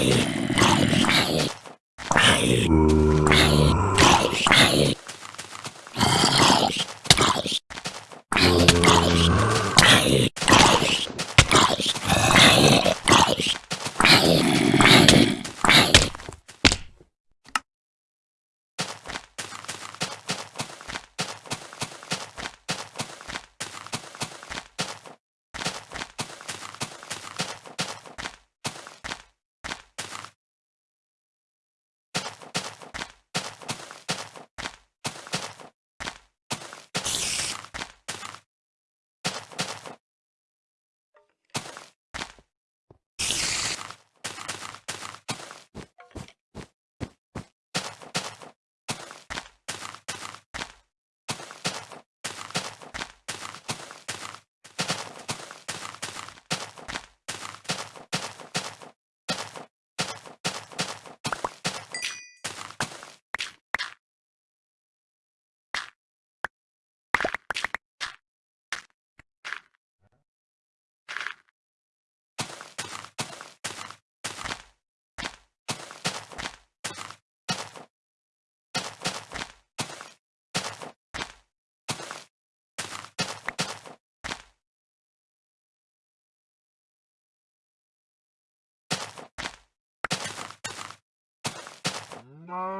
Yeah. No.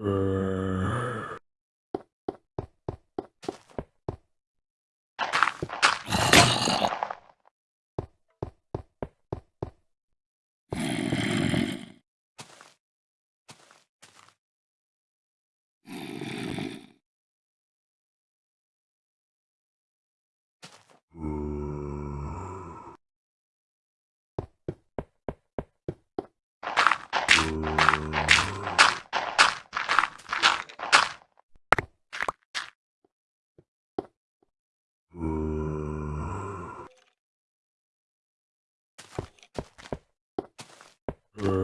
Uh, Uh.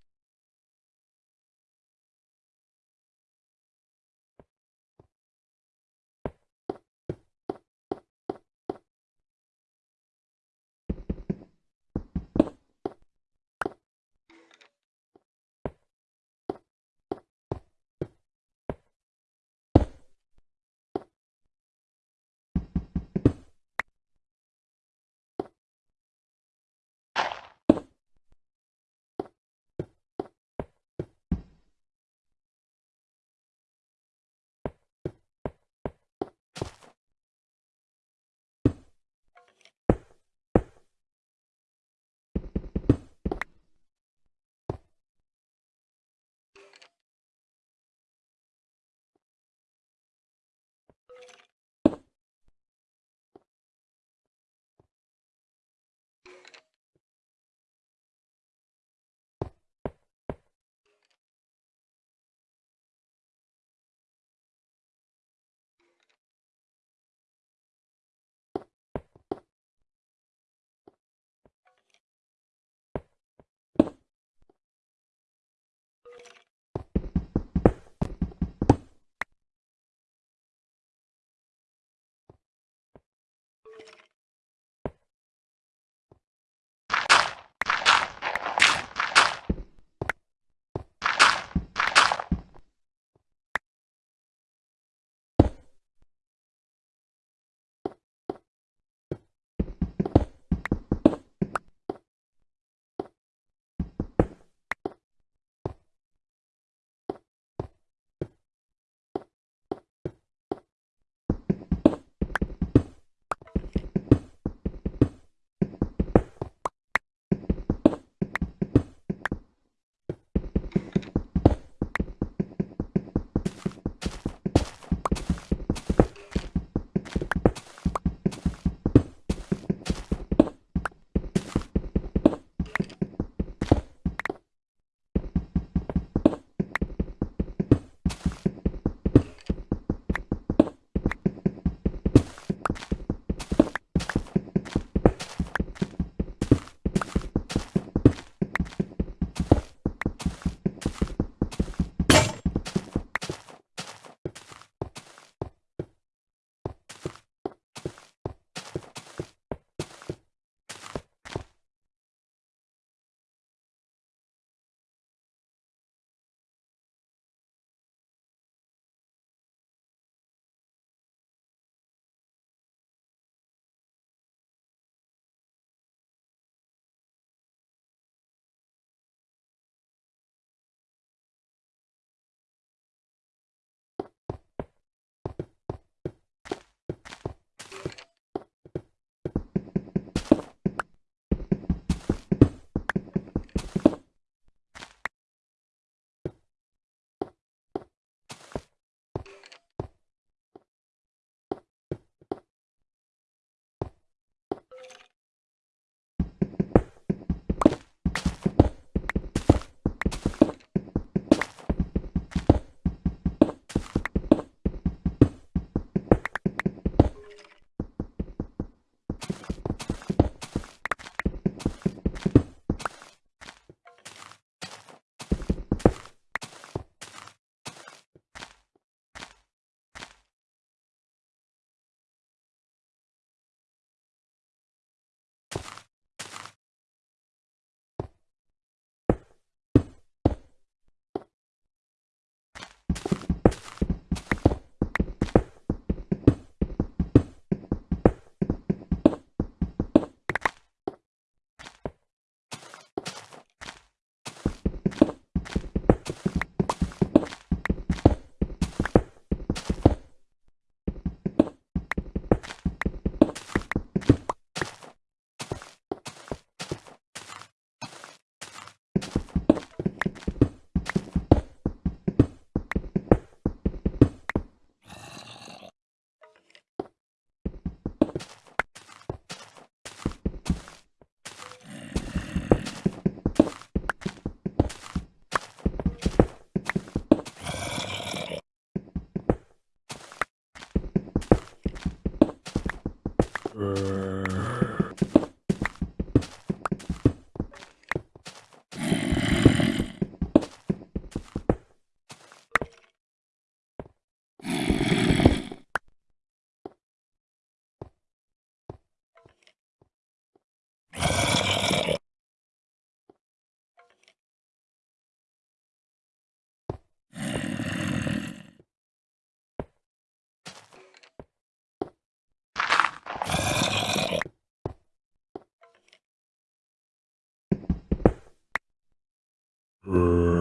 Uh...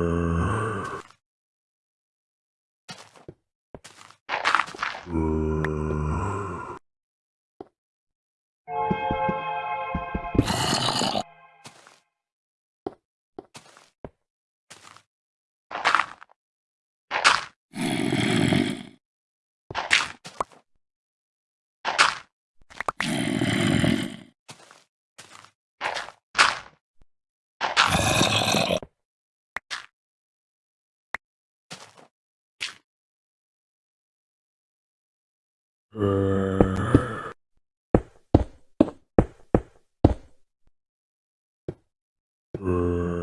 Uh...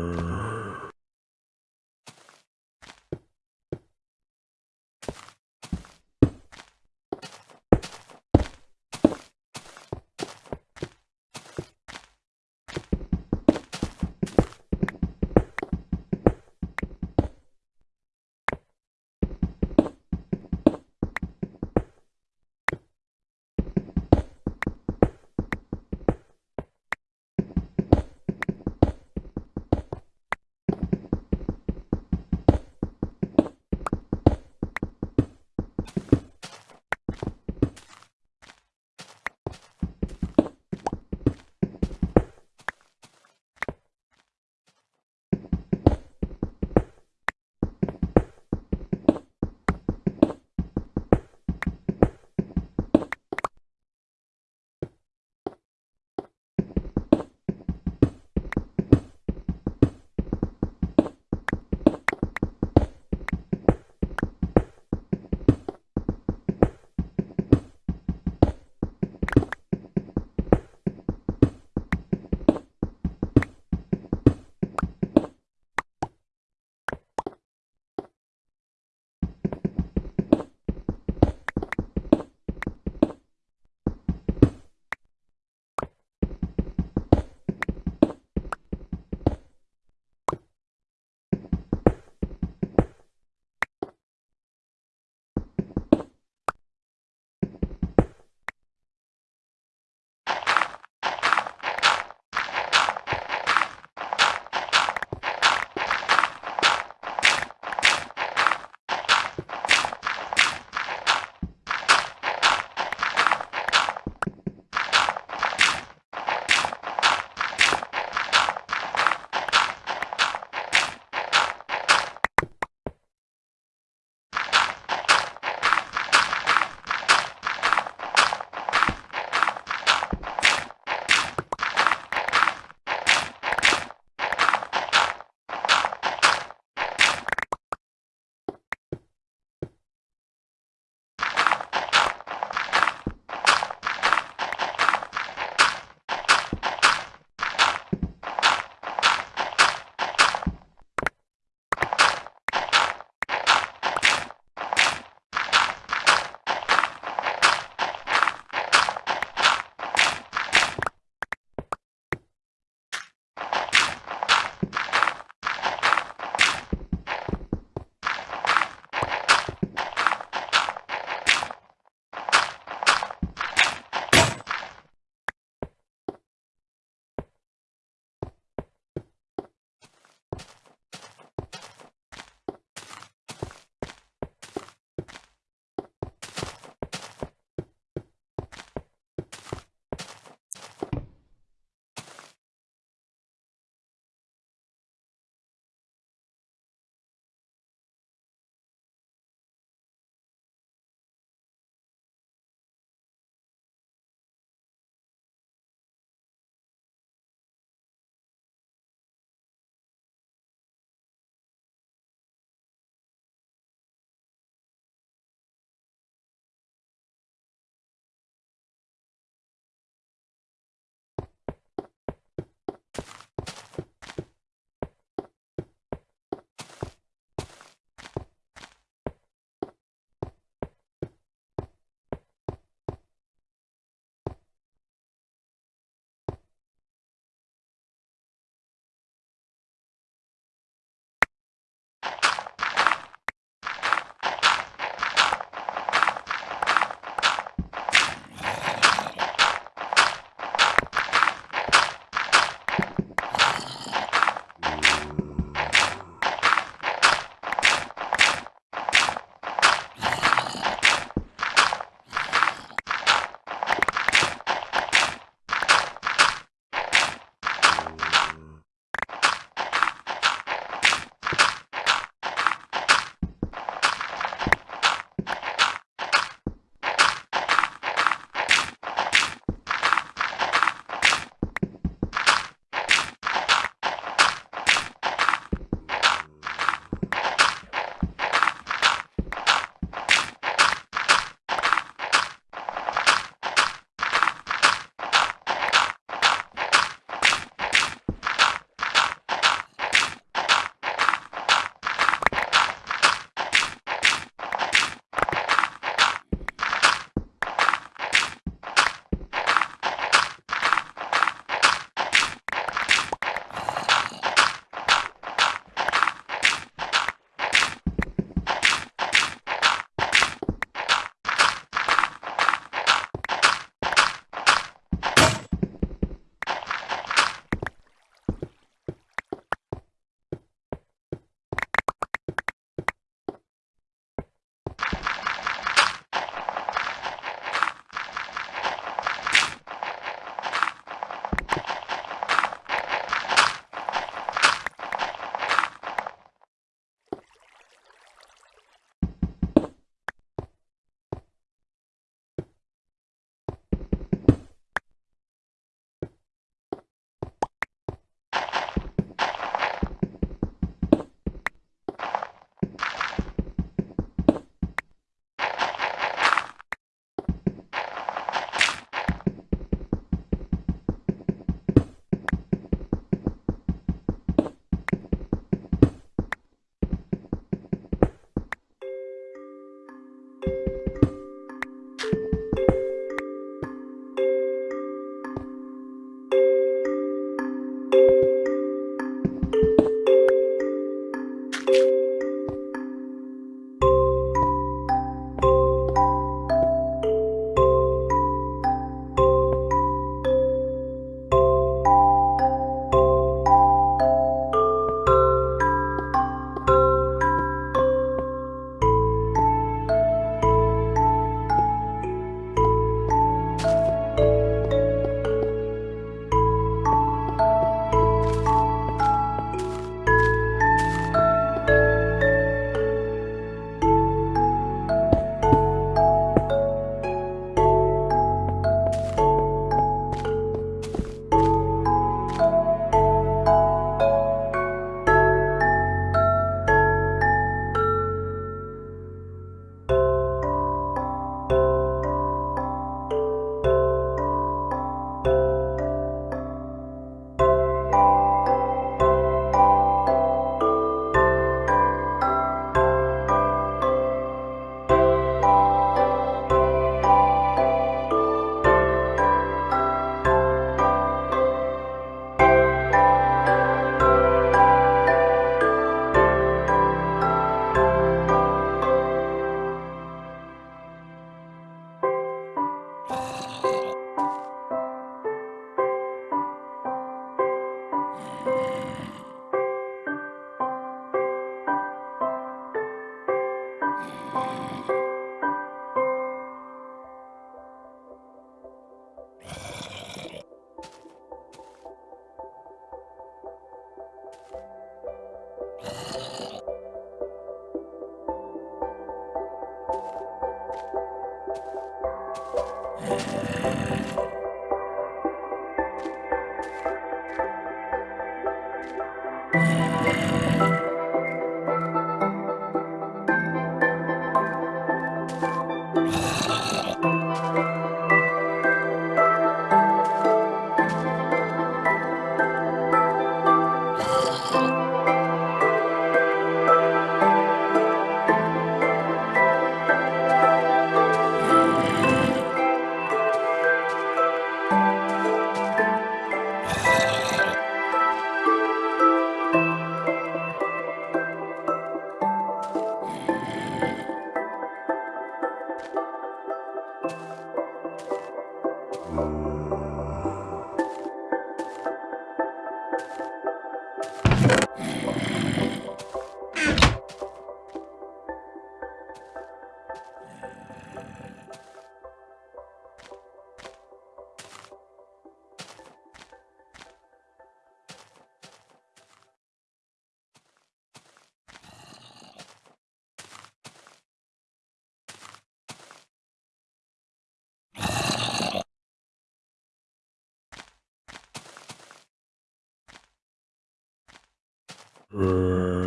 嗯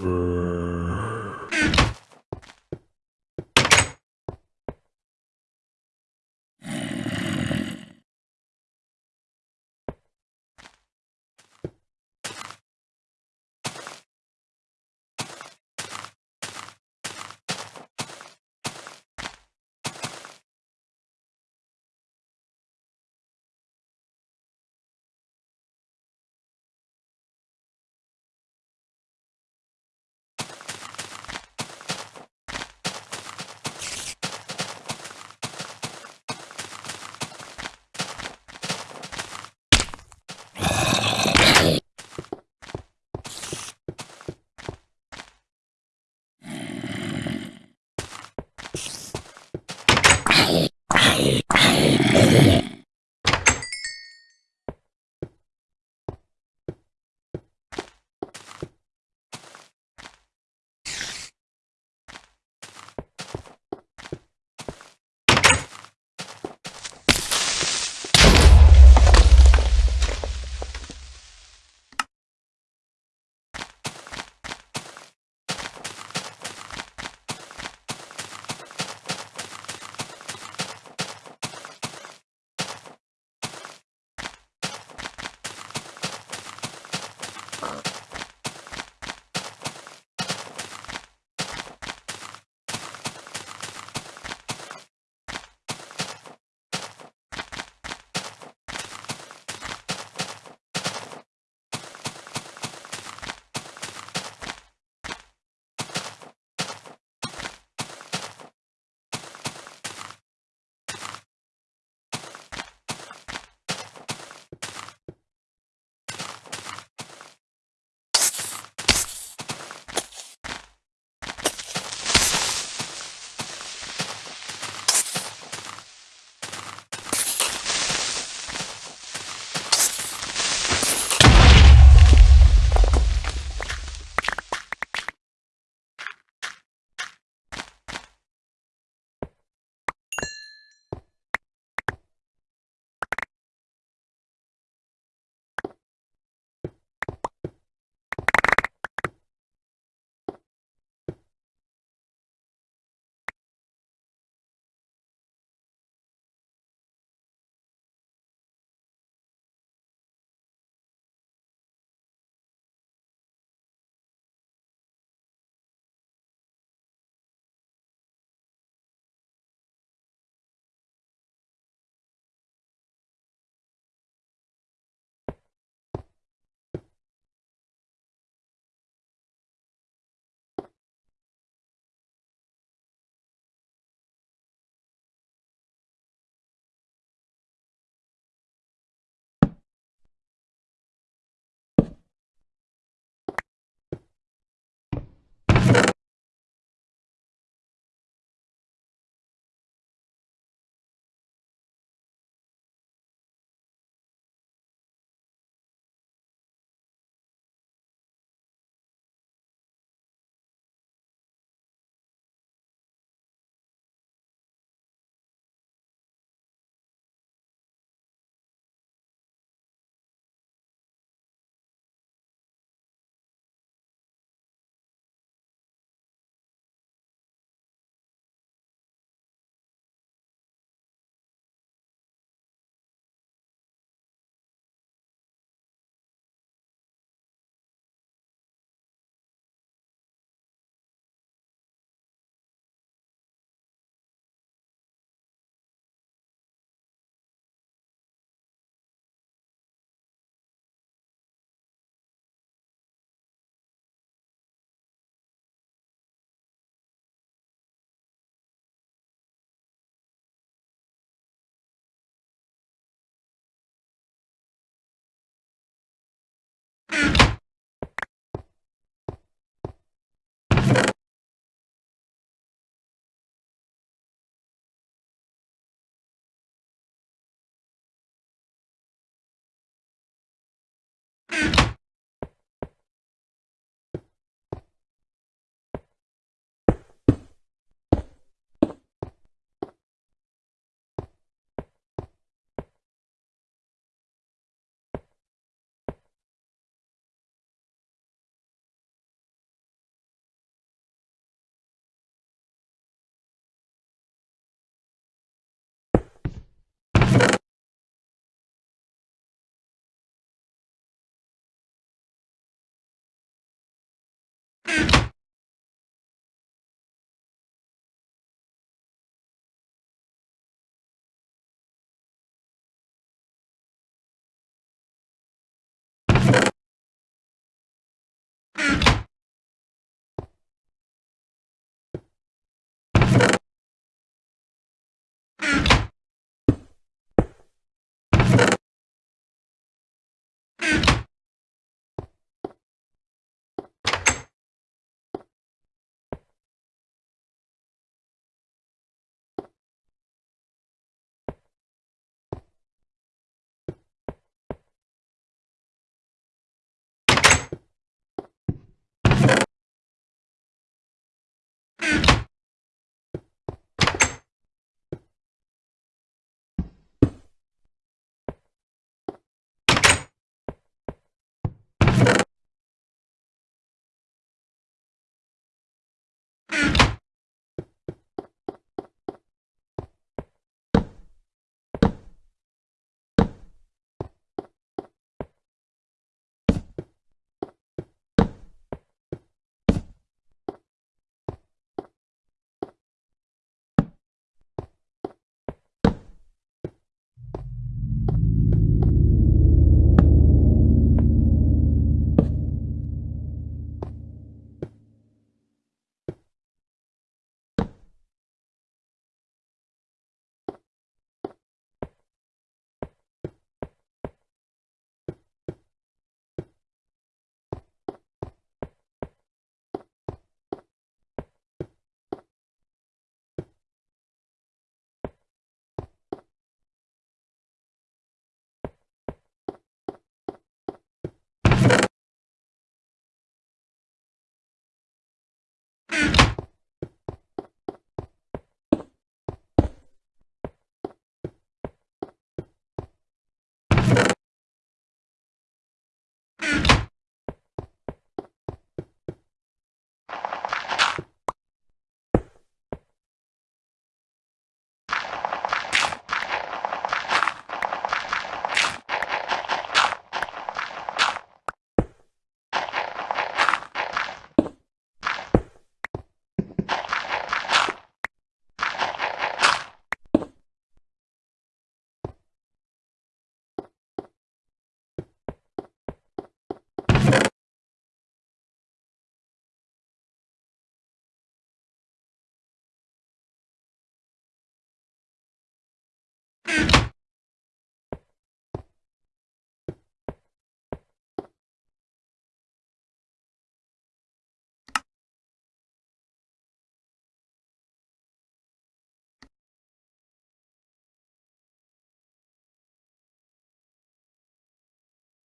Uh...